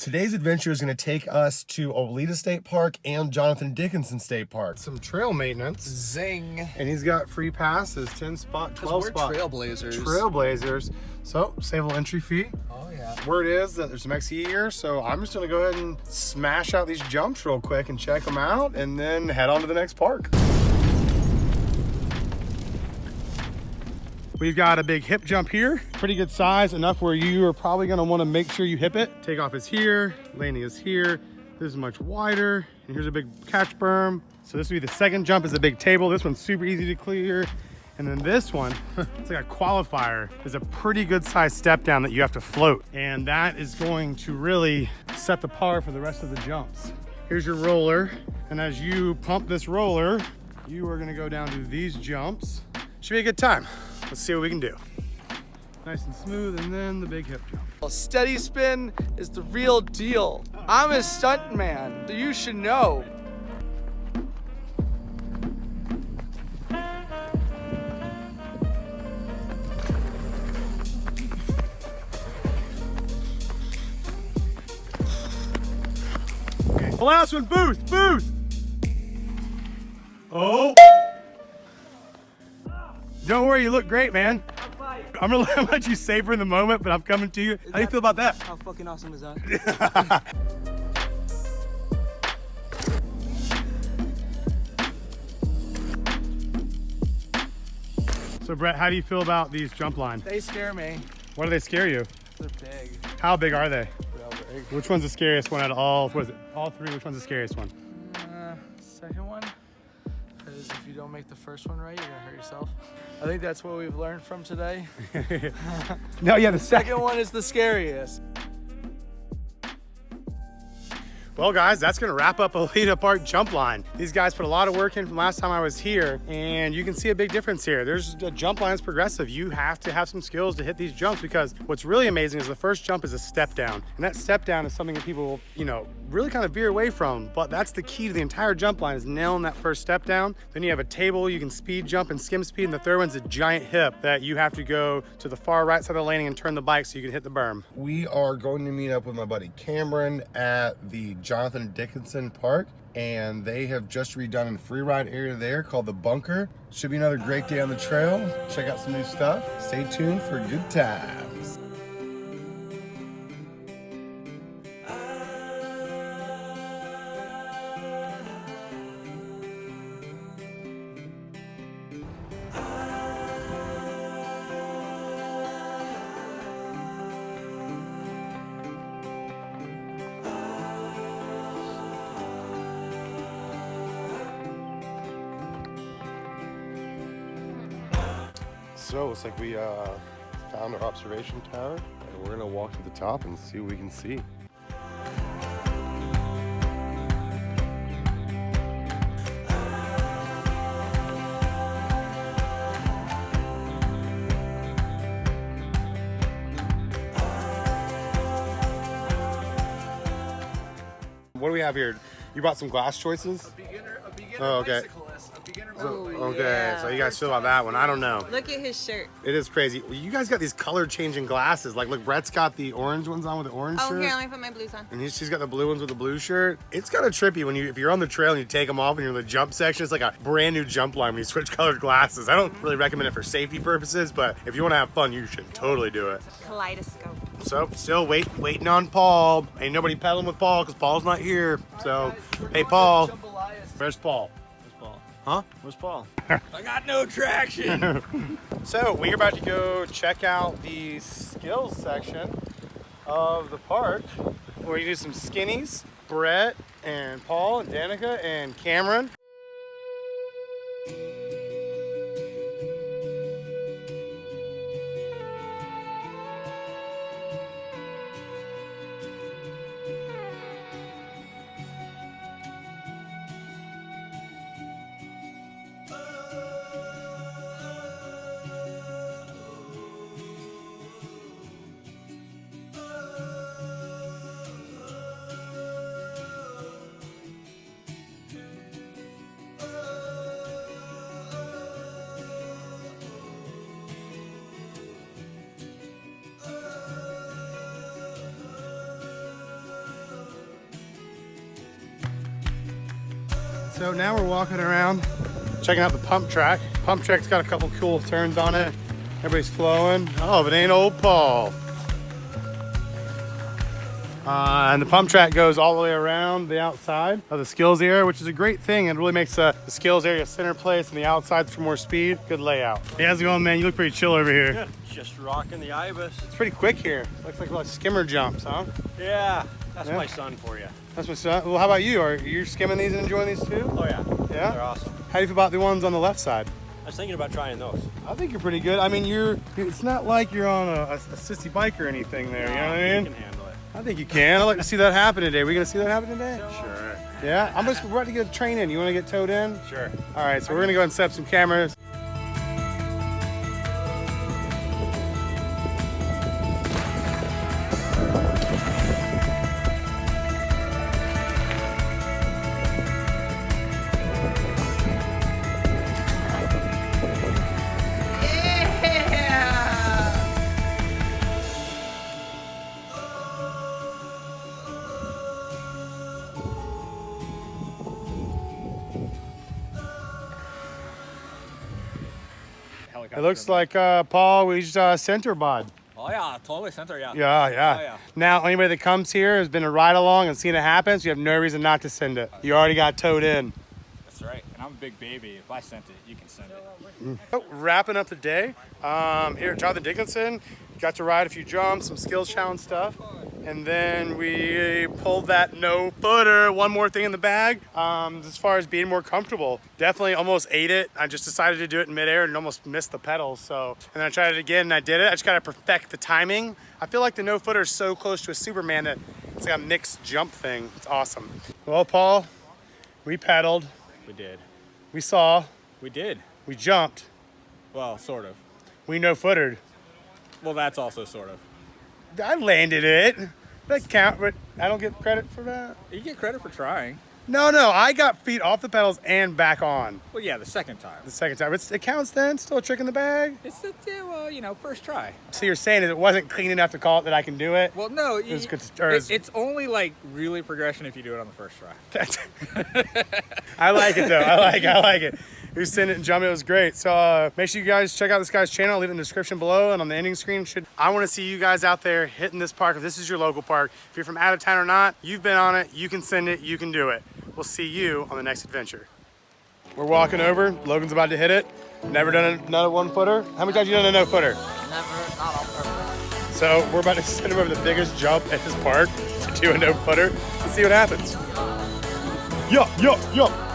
today's adventure is going to take us to Oleta State Park and Jonathan Dickinson State Park. Some trail maintenance. Zing. And he's got free passes, 10 spot, 12 we're spot. trailblazers. Trailblazers. So, save a little entry fee. Oh yeah. Word is that there's some XE here, so I'm just gonna go ahead and smash out these jumps real quick and check them out and then head on to the next park. We've got a big hip jump here, pretty good size, enough where you are probably gonna wanna make sure you hip it. Takeoff is here, landing is here. This is much wider, and here's a big catch berm. So this would be the second jump is a big table. This one's super easy to clear. And then this one, it's like a qualifier, is a pretty good sized step down that you have to float. And that is going to really set the par for the rest of the jumps. Here's your roller. And as you pump this roller, you are gonna go down to these jumps. Should be a good time. Let's see what we can do. Nice and smooth, and then the big hip jump. Well, steady spin is the real deal. I'm a stunt man. You should know. The last one, boost, boost. Oh. Don't worry, you look great, man. I'm gonna let you savor in the moment, but I'm coming to you. How do you feel about that? How fucking awesome is that? So Brett, how do you feel about these jump lines? They scare me. Why do they scare you? They're big. How big are they? Big. Which one's the scariest one out of all, what is it? All three, which one's the scariest one? Uh, second one. You don't make the first one right, you're gonna hurt yourself. I think that's what we've learned from today. No, yeah, the second. Second one is the scariest. Well, guys, that's gonna wrap up Oleta Park jump line. These guys put a lot of work in from last time I was here, and you can see a big difference here. There's a jump line is progressive. You have to have some skills to hit these jumps because what's really amazing is the first jump is a step down, and that step down is something that people, will you know, really kind of veer away from. But that's the key to the entire jump line is nailing that first step down. Then you have a table you can speed jump and skim speed, and the third one's a giant hip that you have to go to the far right side of the landing and turn the bike so you can hit the berm. We are going to meet up with my buddy Cameron at the Jonathan Dickinson Park and they have just redone a free ride area there called the Bunker. Should be another great day on the trail. Check out some new stuff. Stay tuned for a good times. So it's like we uh, found our observation tower and we're gonna walk to the top and see what we can see. What do we have here? You brought some glass choices? Beginner, a beginner Oh, okay. Bicyclist. A beginner okay, so you guys feel about that one. I don't know. Look at his shirt. It is crazy. Well, You guys got these color changing glasses. Like, look, Brett's got the orange ones on with the orange Oh, shirt. here, let me put my blues on. And he's, she's got the blue ones with the blue shirt. It's kind of trippy when you, if you're on the trail and you take them off and you're in the jump section, it's like a brand new jump line when you switch colored glasses. I don't really recommend it for safety purposes, but if you want to have fun, you should totally do it. Kaleidoscope. So, still wait, waiting on Paul. Ain't nobody pedaling with Paul because Paul's not here. So, hey, Paul. Where's Paul? Paul? Huh? Where's Paul? I got no traction. So we're about to go check out the skills section of the park. We're gonna do some skinnies. Brett and Paul and Danica and Cameron. So now we're walking around, checking out the pump track. Pump track's got a couple cool turns on it. Everybody's flowing. Oh, but ain't old Paul. Uh, and the pump track goes all the way around the outside of the skills area, which is a great thing. It really makes uh, the skills area center place and the outsides for more speed. Good layout. Hey, how's it going, man? You look pretty chill over here. Just rocking the Ibis. It's pretty quick here. Looks like a lot of skimmer jumps, huh? Yeah, that's Yeah. my son for you. That's my son. Well, how about you? Are you skimming these and enjoying these too? Oh yeah, Yeah? they're awesome. How do you feel about the ones on the left side? I was thinking about trying those. I think you're pretty good. I mean, you're. It's not like you're on a, a, a sissy bike or anything there. You know what I mean? Can handle it. I think you can. I'd like to see that happen today. We gonna see that happen today? Sure. Yeah. I'm just about to get a train in. You want to get towed in? Sure. All right. So we're gonna go and set up some cameras. It looks like uh, Paul. We just uh, center bod. Oh yeah, totally center. Yeah. Yeah, yeah. Oh, yeah. Now anybody that comes here has been a ride along and seen it happen, so you have no reason not to send it. You already got towed in. That's right. And I'm a big baby. If I sent it, you can send it. Oh, wrapping up the day um, here at Jonathan Dickinson. Got to ride a few jumps, some skills challenge stuff. And then we pulled that no footer. One more thing in the bag. Um, as far as being more comfortable, definitely almost ate it. I just decided to do it in midair and almost missed the pedals. So, and then I tried it again and I did it. I just got to perfect the timing. I feel like the no footer is so close to a Superman that it's like a mixed jump thing. It's awesome. Well, Paul, we pedaled, We did. We saw, We did. we jumped, Well, sort of. we no-footed. Well, that's also sort of. I landed it. That count, but I don't get credit for that. You get credit for trying. No, no, I got feet off the pedals and back on Well, yeah, the second time. the second time. It's, it counts then. Still a trick in the bag. It's the yeah, well, you know, first try. So you're saying is it wasn't clean enough to call it that I can do it? Well, no, you, good- it, it's only like really progression if you do it on the first try. I like it though. I like. I like it. Who sent it and jumped? It was great. So uh, make sure you guys check out this guy's channel. I'll leave it in the description below and on the ending screen. Should I want to see you guys out there hitting this park? If this is your local park, if you're from out of town or not, you've been on it. You can send it. You can do it. We'll see you on the next adventure. We're walking over. Logan's about to hit it. Never done another one footer. How many times you done a no footer? Never, not on purpose. So we're about to send him over the biggest jump at this park to do a no footer and see what happens. Yo, yo, yo.